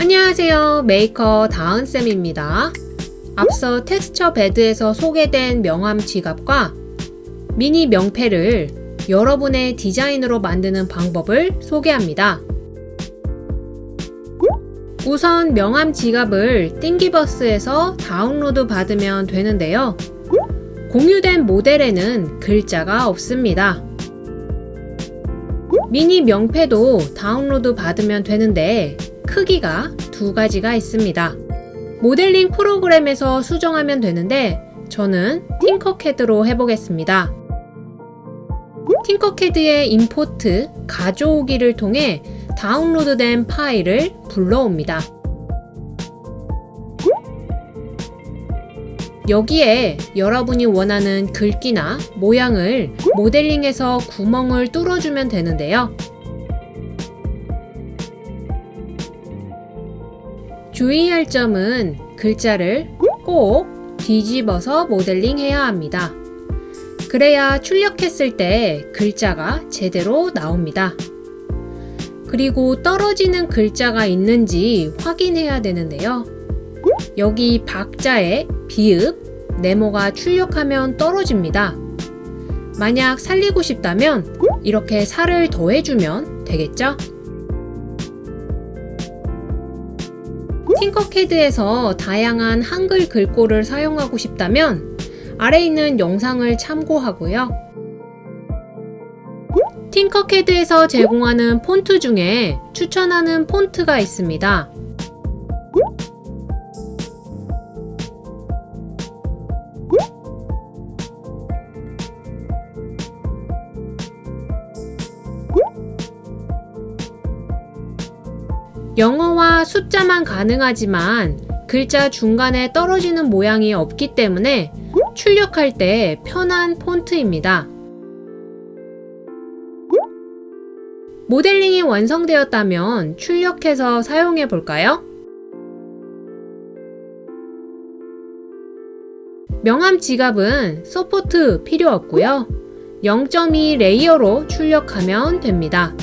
안녕하세요. 메이커 다은쌤입니다. 앞서 텍스처 베드에서 소개된 명함 지갑과 미니 명패를 여러분의 디자인으로 만드는 방법을 소개합니다. 우선 명함 지갑을 Thingiverse에서 다운로드 받으면 되는데요. 공유된 모델에는 글자가 없습니다. 미니 명패도 다운로드 받으면 되는데 크기가 두 가지가 있습니다. 모델링 프로그램에서 수정하면 되는데 저는 팅커캐드로 해보겠습니다. 팅커캐드의 임포트, 가져오기를 통해 다운로드된 파일을 불러옵니다. 여기에 여러분이 원하는 글귀나 모양을 모델링해서 구멍을 뚫어주면 되는데요. 주의할 점은 글자를 꼭 뒤집어서 모델링 해야 합니다. 그래야 출력했을 때 글자가 제대로 나옵니다. 그리고 떨어지는 글자가 있는지 확인해야 되는데요. 여기 박자에 비읍, 네모가 출력하면 떨어집니다. 만약 살리고 싶다면 이렇게 살을 더해주면 되겠죠? 팅커캐드에서 다양한 한글 글꼴을 사용하고 싶다면 아래 있는 영상을 참고하고요. 팅커캐드에서 제공하는 폰트 중에 추천하는 폰트가 있습니다. 영어와 숫자만 가능하지만 글자 중간에 떨어지는 모양이 없기 때문에 출력할 때 편한 폰트입니다. 모델링이 완성되었다면 출력해서 사용해 볼까요? 명함 지갑은 서포트 필요 없고요. 0.2 레이어로 출력하면 됩니다.